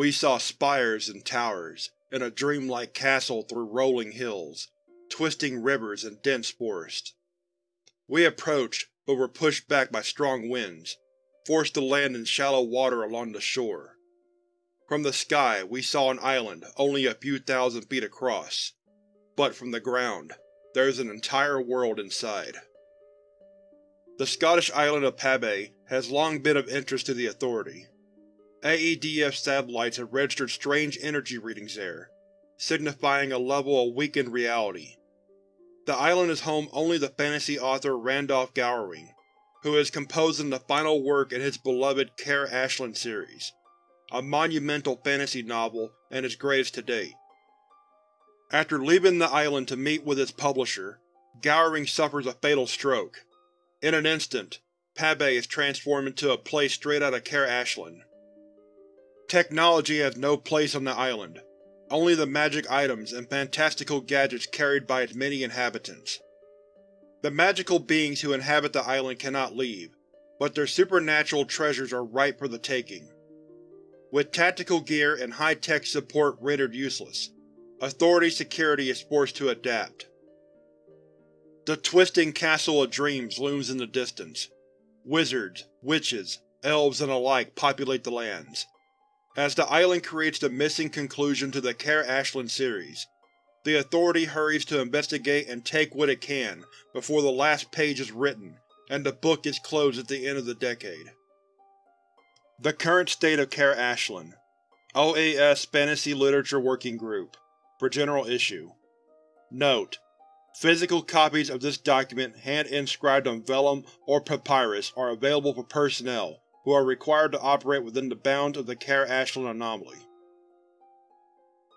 We saw spires and towers, and a dreamlike castle through rolling hills, twisting rivers and dense forest. We approached, but were pushed back by strong winds, forced to land in shallow water along the shore. From the sky we saw an island only a few thousand feet across, but from the ground, there is an entire world inside. The Scottish island of Pabay has long been of interest to the Authority. AEDF satellites have registered strange energy readings there, signifying a level of weakened reality. The island is home only to fantasy author Randolph Gowering, who is composing the final work in his beloved Caer Ashland series, a monumental fantasy novel and his greatest to date. After leaving the island to meet with its publisher, Gowering suffers a fatal stroke. In an instant, Pabay is transformed into a place straight out of Caer Ashland. Technology has no place on the island, only the magic items and fantastical gadgets carried by its many inhabitants. The magical beings who inhabit the island cannot leave, but their supernatural treasures are ripe for the taking. With tactical gear and high-tech support rendered useless, Authority security is forced to adapt. The twisting Castle of Dreams looms in the distance. Wizards, witches, elves and alike populate the lands. As the island creates the missing conclusion to the Caer Ashland series, the Authority hurries to investigate and take what it can before the last page is written and the book is closed at the end of the decade. The current state of Caer Ashland. OAS Fantasy Literature Working Group. For General Issue. Note: Physical copies of this document hand-inscribed on vellum or papyrus are available for personnel who are required to operate within the bounds of the Caer Ashland anomaly.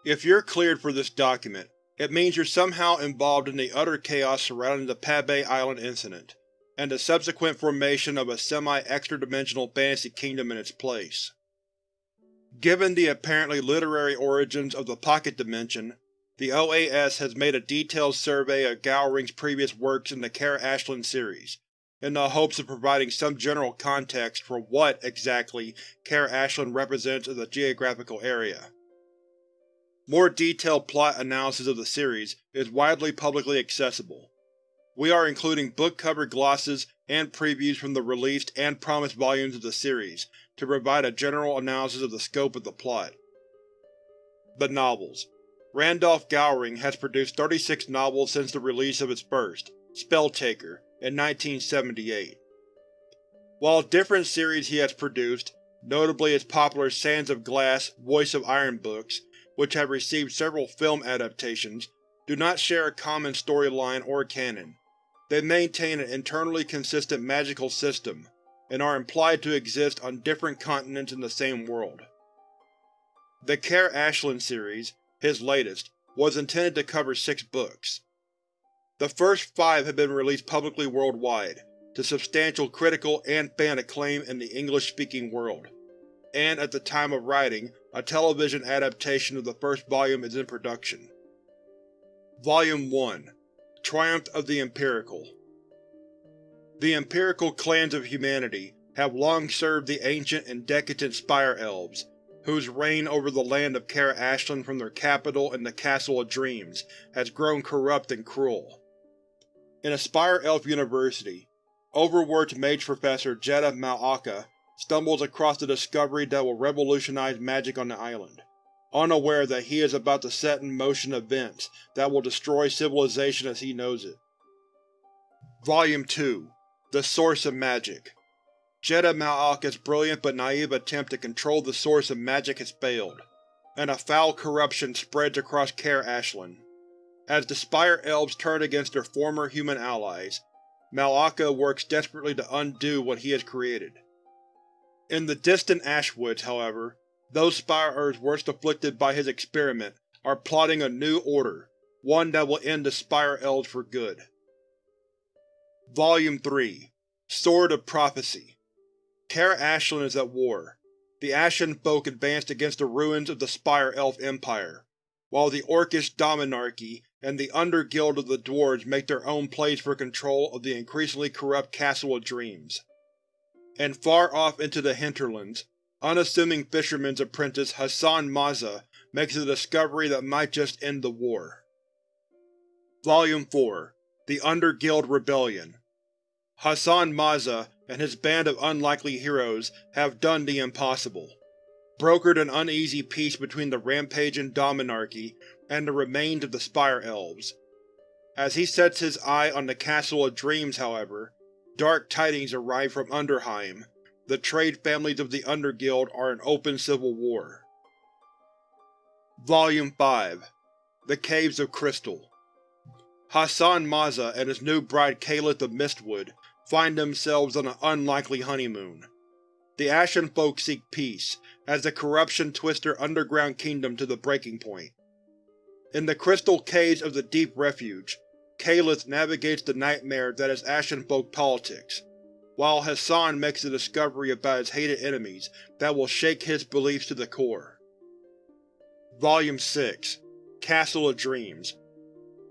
If you're cleared for this document, it means you're somehow involved in the utter chaos surrounding the Pabay Island incident, and the subsequent formation of a semi-extra-dimensional fantasy kingdom in its place. Given the apparently literary origins of the Pocket Dimension, the OAS has made a detailed survey of Gowring's previous works in the Caer Ashland series, in the hopes of providing some general context for what, exactly, Caer Ashland represents as a geographical area. More detailed plot analysis of the series is widely publicly accessible. We are including book cover glosses and previews from the released and promised volumes of the series to provide a general analysis of the scope of the plot. The Novels Randolph Gowering has produced 36 novels since the release of his first, Spelltaker, in 1978. While different series he has produced, notably his popular Sands of Glass, Voice of Iron books, which have received several film adaptations, do not share a common storyline or canon. They maintain an internally consistent magical system, and are implied to exist on different continents in the same world. The Caer Ashland series, his latest, was intended to cover six books. The first five have been released publicly worldwide, to substantial critical and fan acclaim in the English-speaking world, and at the time of writing, a television adaptation of the first volume is in production. Volume 1 Triumph of the Empirical The Empirical clans of humanity have long served the ancient and decadent Spire Elves, whose reign over the land of Kara Ashland from their capital in the Castle of Dreams has grown corrupt and cruel. In Aspire Elf University, overworked mage professor Jedha Mal'aka stumbles across the discovery that will revolutionize magic on the island, unaware that he is about to set in motion events that will destroy civilization as he knows it. Volume 2 The Source of Magic Jedha Mal'aka's brilliant but naive attempt to control the source of magic has failed, and a foul corruption spreads across Caer Ashland. As the Spire Elves turn against their former human allies, Mal'aka works desperately to undo what he has created. In the distant Ashwoods, however, those Spirers worst afflicted by his experiment are plotting a new order, one that will end the Spire Elves for good. Volume 3 Sword of Prophecy Caer Ashland is at war. The Ashen Folk advanced against the ruins of the Spire Elf Empire, while the Orcish Dominarchy and the Underguild of the Dwarves make their own plays for control of the increasingly corrupt Castle of Dreams. And far off into the hinterlands, unassuming fisherman's apprentice Hassan Maza makes a discovery that might just end the war. Volume 4 The Underguild Rebellion Hassan Maza and his band of unlikely heroes have done the impossible, brokered an uneasy peace between the rampaging Dominarchy and the remains of the Spire Elves. As he sets his eye on the Castle of Dreams, however, dark tidings arrive from Underheim. The trade families of the Underguild are in open civil war. Volume 5 The Caves of Crystal Hassan Maza and his new bride Kaelith of Mistwood find themselves on an unlikely honeymoon. The Ashen Folk seek peace, as the corruption twists their underground kingdom to the breaking point. In the crystal caves of the Deep Refuge, Kaelith navigates the nightmare that is Ashen Folk politics, while Hassan makes a discovery about his hated enemies that will shake his beliefs to the core. Volume 6 Castle of Dreams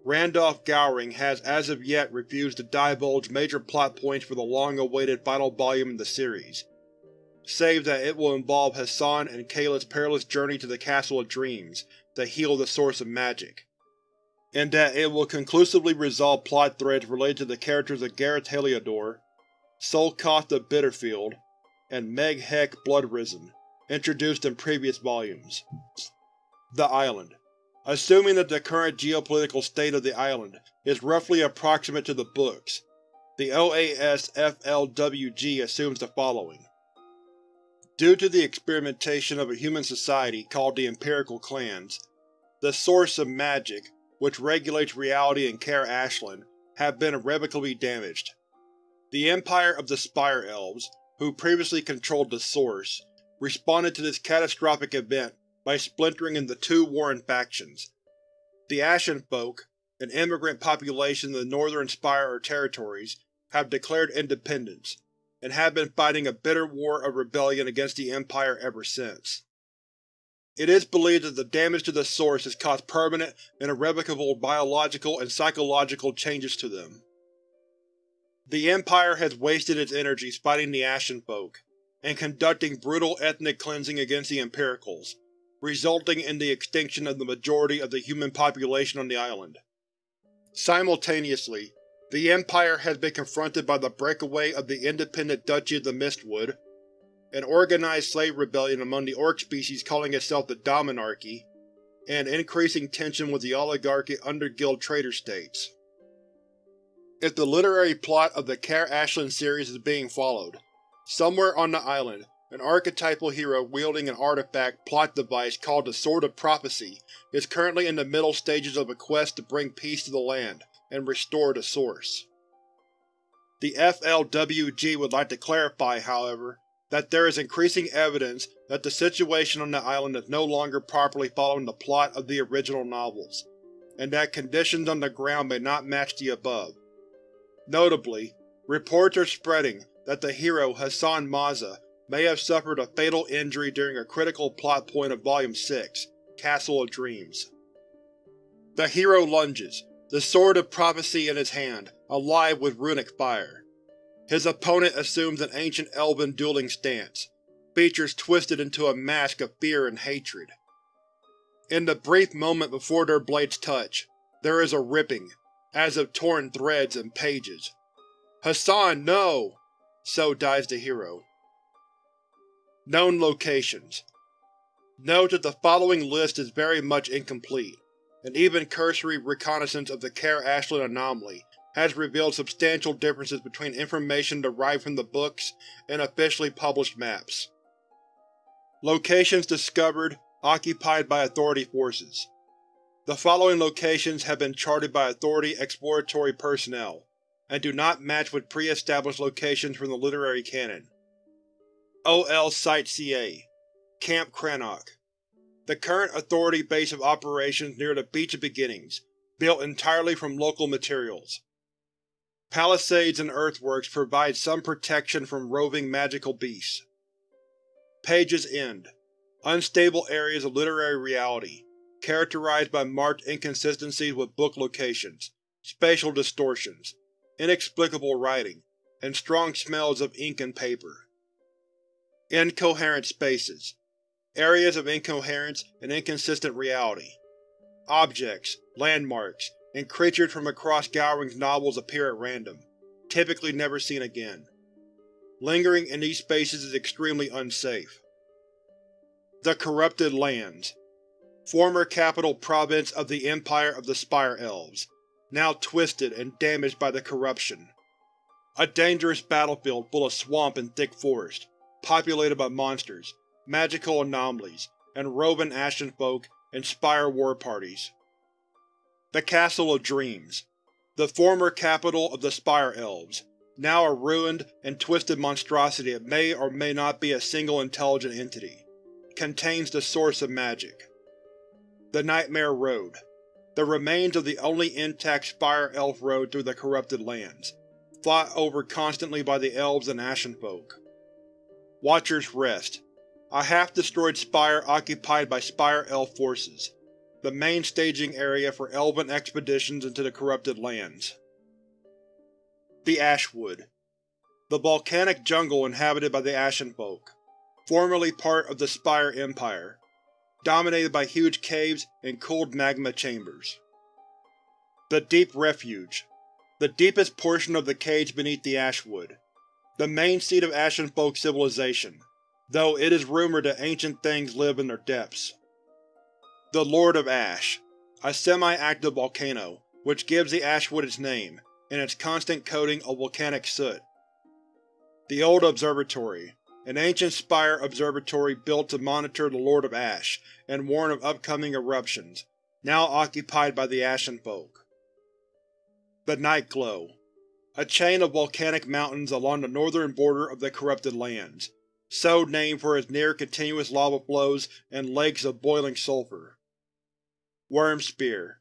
Randolph Gowring has as of yet refused to divulge major plot points for the long-awaited final volume in the series, save that it will involve Hassan and Kaelith's perilous journey to the Castle of Dreams to heal the source of magic, and that it will conclusively resolve plot threads related to the characters of Gareth Heliodor, Solkoth of Bitterfield, and Meg Heck Bloodrisen, introduced in previous volumes. The Island Assuming that the current geopolitical state of the island is roughly approximate to the books, the OAS-FLWG assumes the following. Due to the experimentation of a human society called the Empirical Clans, the source of magic, which regulates reality in Caer Ashland, have been irrevocably damaged. The Empire of the Spire Elves, who previously controlled the source, responded to this catastrophic event by splintering into two warring factions. The Ashen Folk, an immigrant population in the Northern Spire territories, have declared independence, and have been fighting a bitter war of rebellion against the Empire ever since. It is believed that the damage to the Source has caused permanent and irrevocable biological and psychological changes to them. The Empire has wasted its energies fighting the Ashen Folk, and conducting brutal ethnic cleansing against the Empiricals, resulting in the extinction of the majority of the human population on the island. Simultaneously, the Empire has been confronted by the breakaway of the independent Duchy of the Mistwood, an organized slave rebellion among the orc species calling itself the Dominarchy, and increasing tension with the oligarchic underguild trader states. If the literary plot of the Caer Ashland series is being followed, somewhere on the island, an archetypal hero wielding an artifact plot device called the Sword of Prophecy is currently in the middle stages of a quest to bring peace to the land and restore the Source. The FLWG would like to clarify, however, that there is increasing evidence that the situation on the island is no longer properly following the plot of the original novels, and that conditions on the ground may not match the above. Notably, reports are spreading that the hero Hassan Maza may have suffered a fatal injury during a critical plot point of Volume 6, Castle of Dreams. The hero lunges, the Sword of Prophecy in his hand, alive with runic fire. His opponent assumes an ancient elven dueling stance, features twisted into a mask of fear and hatred. In the brief moment before their blades touch, there is a ripping, as of torn threads and pages. Hassan, no! So dies the hero. Known Locations Note that the following list is very much incomplete, and even cursory reconnaissance of the Caer Ashland anomaly has revealed substantial differences between information derived from the books and officially published maps. Locations discovered, occupied by Authority forces. The following locations have been charted by Authority exploratory personnel, and do not match with pre-established locations from the literary canon. OL Site-CA Camp Crannoch The current Authority base of operations near the Beach of Beginnings, built entirely from local materials. Palisades and earthworks provide some protection from roving magical beasts. Page's End Unstable areas of literary reality, characterized by marked inconsistencies with book locations, spatial distortions, inexplicable writing, and strong smells of ink and paper. Incoherent spaces. Areas of incoherence and inconsistent reality. Objects, landmarks, and creatures from across Gowring's novels appear at random, typically never seen again. Lingering in these spaces is extremely unsafe. The Corrupted Lands Former capital province of the Empire of the Spire Elves, now twisted and damaged by the corruption. A dangerous battlefield full of swamp and thick forest, populated by monsters, magical anomalies, and roving Ashenfolk and Spire war parties. The Castle of Dreams The former capital of the Spire Elves, now a ruined and twisted monstrosity that may or may not be a single intelligent entity, contains the source of magic. The Nightmare Road The remains of the only intact Spire Elf road through the corrupted lands, fought over constantly by the Elves and Ashenfolk. Watcher's Rest A half-destroyed spire occupied by Spire Elf forces, the main staging area for Elven expeditions into the corrupted lands. The Ashwood The volcanic jungle inhabited by the Ashenfolk, formerly part of the Spire Empire, dominated by huge caves and cooled magma chambers. The Deep Refuge The deepest portion of the cage beneath the Ashwood, the main seat of Ashenfolk civilization, though it is rumored that ancient things live in their depths. The Lord of Ash A semi-active volcano, which gives the Ashwood its name, and its constant coating of volcanic soot. The Old Observatory An ancient spire observatory built to monitor the Lord of Ash and warn of upcoming eruptions, now occupied by the Ashenfolk. The Nightglow A chain of volcanic mountains along the northern border of the Corrupted Lands, so named for its near-continuous lava flows and lakes of boiling sulfur. Wyrmspear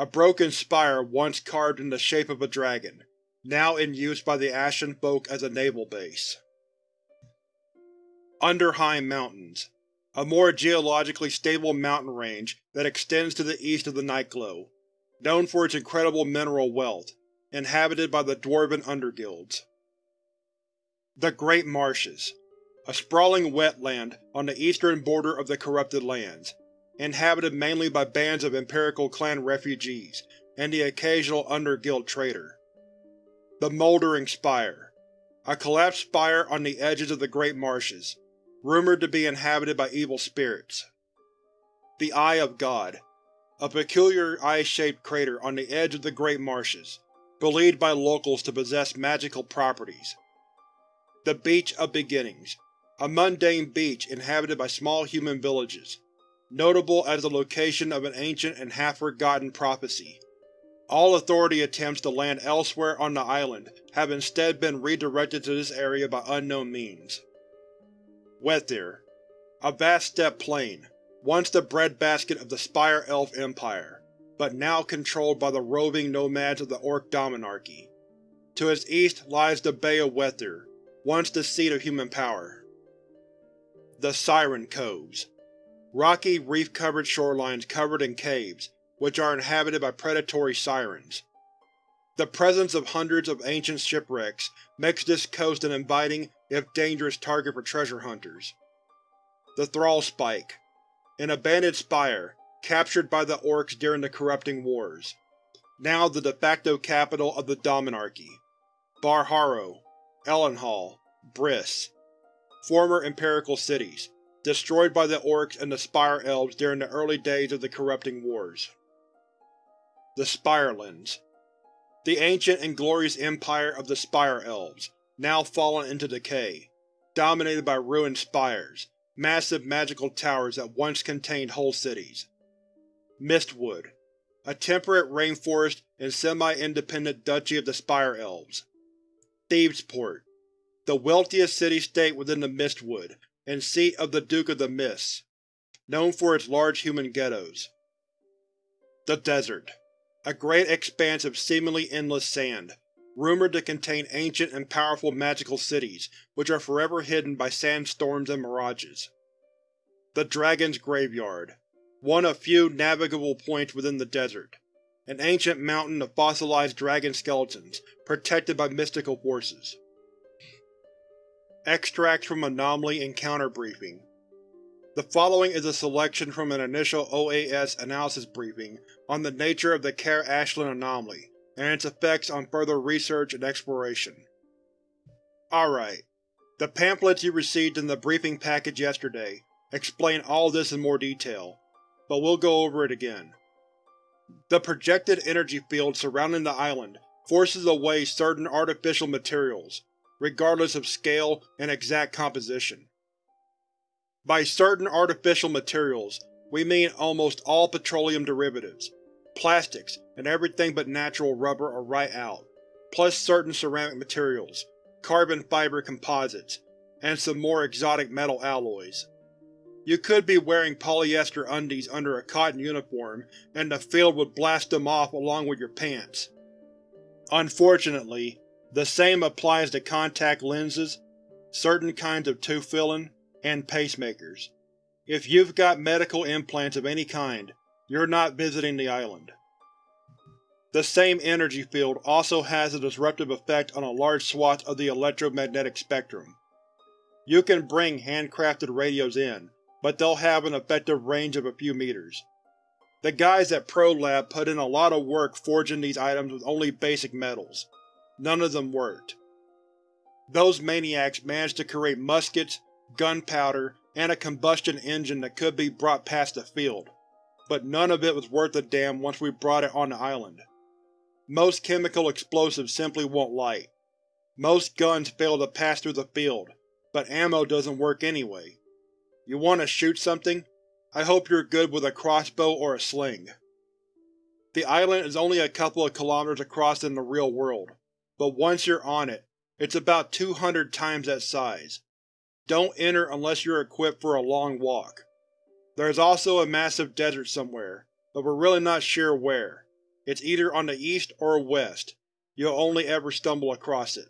a broken spire once carved in the shape of a dragon, now in use by the Ashen Folk as a naval base. Underheim Mountains A more geologically stable mountain range that extends to the east of the Nightglow, known for its incredible mineral wealth, inhabited by the Dwarven Underguilds. The Great Marshes A sprawling wetland on the eastern border of the Corrupted Lands, inhabited mainly by bands of Empirical clan refugees and the occasional Underguild trader. The Mouldering Spire A collapsed spire on the edges of the Great Marshes, rumored to be inhabited by evil spirits. The Eye of God A peculiar eye-shaped crater on the edge of the Great Marshes, believed by locals to possess magical properties. The Beach of Beginnings A mundane beach inhabited by small human villages, notable as the location of an ancient and half-forgotten prophecy. All Authority attempts to land elsewhere on the island have instead been redirected to this area by unknown means. Wethyr A vast steppe plain, once the breadbasket of the Spire Elf Empire, but now controlled by the roving nomads of the Orc Dominarchy. To its east lies the Bay of Wethyr, once the seat of human power. The Siren Coves Rocky, reef-covered shorelines covered in caves, which are inhabited by predatory sirens. The presence of hundreds of ancient shipwrecks makes this coast an inviting, if dangerous target for treasure hunters. The Thrall Spike An abandoned spire, captured by the Orcs during the Corrupting Wars. Now the de facto capital of the Dominarchy. Barharrow, Ellenhall, Briss. Former Empirical cities, destroyed by the Orcs and the Spire Elves during the early days of the Corrupting Wars. The Spirelands The ancient and glorious empire of the Spire Elves, now fallen into decay, dominated by ruined spires, massive magical towers that once contained whole cities. Mistwood A temperate rainforest and semi-independent duchy of the Spire Elves. Thebesport The wealthiest city-state within the Mistwood, and seat of the Duke of the Mists, known for its large human ghettos. The Desert A great expanse of seemingly endless sand, rumored to contain ancient and powerful magical cities which are forever hidden by sandstorms and mirages. The Dragon's Graveyard One of few navigable points within the desert. An ancient mountain of fossilized dragon skeletons, protected by mystical forces. Extracts from Anomaly Encounter Briefing The following is a selection from an initial OAS analysis briefing on the nature of the Kara-Ashland anomaly and its effects on further research and exploration. Alright. The pamphlets you received in the briefing package yesterday explain all this in more detail, but we'll go over it again. The projected energy field surrounding the island forces away certain artificial materials, regardless of scale and exact composition. By certain artificial materials, we mean almost all petroleum derivatives, plastics, and everything but natural rubber are right out, plus certain ceramic materials, carbon fiber composites, and some more exotic metal alloys. You could be wearing polyester undies under a cotton uniform, and the field would blast them off along with your pants. Unfortunately, the same applies to contact lenses, certain kinds of tooth filling, and pacemakers. If you've got medical implants of any kind, you're not visiting the island. The same energy field also has a disruptive effect on a large swath of the electromagnetic spectrum. You can bring handcrafted radios in, but they'll have an effective range of a few meters. The guys at ProLab put in a lot of work forging these items with only basic metals. None of them worked. Those maniacs managed to create muskets, gunpowder, and a combustion engine that could be brought past the field, but none of it was worth a damn once we brought it on the island. Most chemical explosives simply won't light. Most guns fail to pass through the field, but ammo doesn't work anyway. You want to shoot something? I hope you're good with a crossbow or a sling. The island is only a couple of kilometers across in the real world, but once you're on it, it's about 200 times that size. Don't enter unless you're equipped for a long walk. There's also a massive desert somewhere, but we're really not sure where. It's either on the east or west. You'll only ever stumble across it.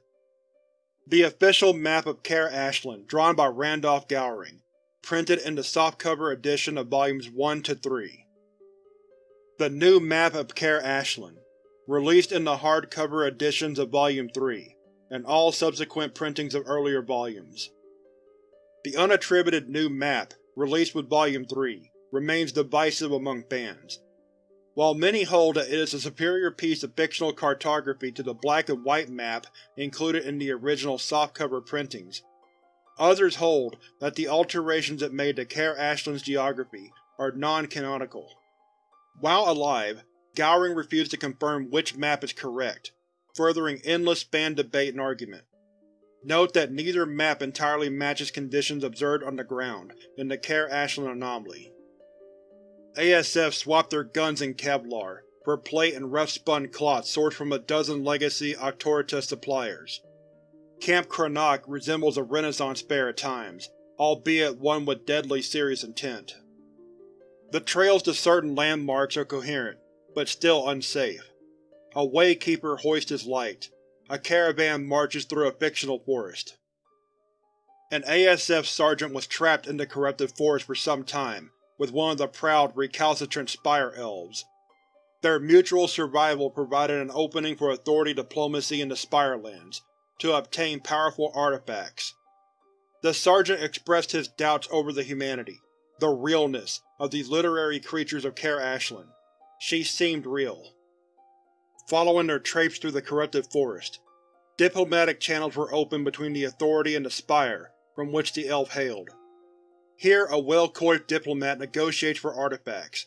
The official map of Kara-Ashland, drawn by Randolph Gowring, printed in the softcover edition of Volumes 1 to 3. The new map of Kara-Ashland, released in the hardcover editions of Volume 3, and all subsequent printings of earlier volumes. The unattributed new map, released with Volume 3, remains divisive among fans. While many hold that it is a superior piece of fictional cartography to the black and white map included in the original softcover printings, Others hold that the alterations it made to Kara-Ashland's geography are non-canonical. While alive, Gowring refused to confirm which map is correct, furthering endless fan debate and argument. Note that neither map entirely matches conditions observed on the ground in the Kara-Ashland anomaly. ASF swapped their guns in Kevlar for plate and rough-spun cloth sourced from a dozen legacy Auctoritas suppliers. Camp Cranach resembles a Renaissance fair at times, albeit one with deadly serious intent. The trails to certain landmarks are coherent, but still unsafe. A waykeeper hoists his light. A caravan marches through a fictional forest. An ASF sergeant was trapped in the corrupted forest for some time with one of the proud, recalcitrant Spire Elves. Their mutual survival provided an opening for Authority diplomacy in the Spirelands, to obtain powerful artifacts. The sergeant expressed his doubts over the humanity, the realness, of these literary creatures of Kara-Ashland. She seemed real. Following their traipse through the corrupted forest, diplomatic channels were opened between the Authority and the Spire from which the elf hailed. Here a well-coiffed diplomat negotiates for artifacts.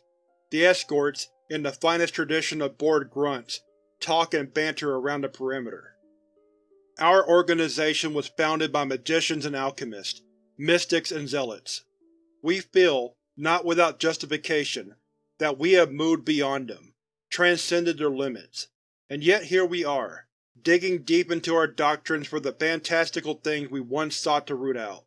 The escorts, in the finest tradition of bored grunts, talk and banter around the perimeter. Our organization was founded by magicians and alchemists, mystics and zealots. We feel, not without justification, that we have moved beyond them, transcended their limits. And yet here we are, digging deep into our doctrines for the fantastical things we once sought to root out.